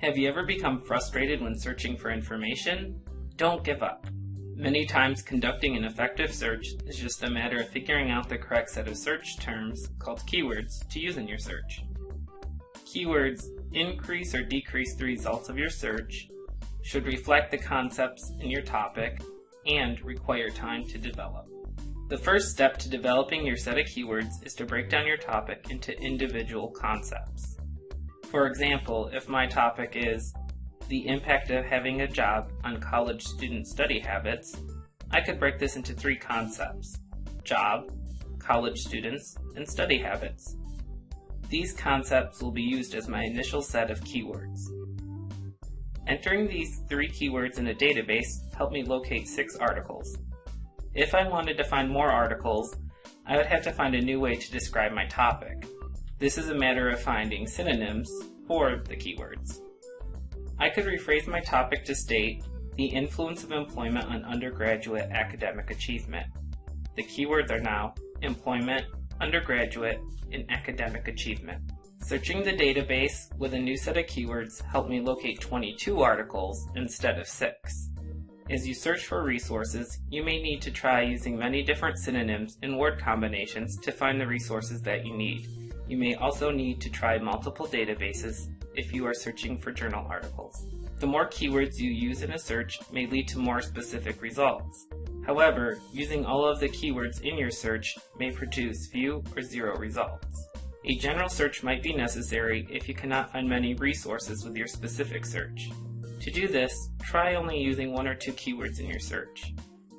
Have you ever become frustrated when searching for information? Don't give up. Many times conducting an effective search is just a matter of figuring out the correct set of search terms, called keywords, to use in your search. Keywords increase or decrease the results of your search, should reflect the concepts in your topic, and require time to develop. The first step to developing your set of keywords is to break down your topic into individual concepts. For example, if my topic is the impact of having a job on college student study habits, I could break this into three concepts job, college students, and study habits. These concepts will be used as my initial set of keywords. Entering these three keywords in a database helped me locate six articles. If I wanted to find more articles, I would have to find a new way to describe my topic. This is a matter of finding synonyms for the keywords. I could rephrase my topic to state the influence of employment on undergraduate academic achievement. The keywords are now employment, undergraduate, and academic achievement. Searching the database with a new set of keywords helped me locate 22 articles instead of 6. As you search for resources, you may need to try using many different synonyms and word combinations to find the resources that you need. You may also need to try multiple databases if you are searching for journal articles. The more keywords you use in a search may lead to more specific results. However, using all of the keywords in your search may produce few or zero results. A general search might be necessary if you cannot find many resources with your specific search. To do this, try only using one or two keywords in your search.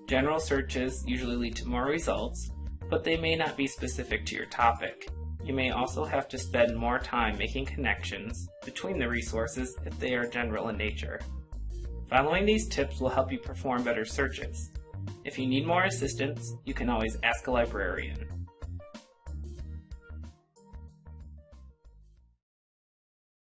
General searches usually lead to more results, but they may not be specific to your topic. You may also have to spend more time making connections between the resources if they are general in nature. Following these tips will help you perform better searches. If you need more assistance, you can always ask a librarian.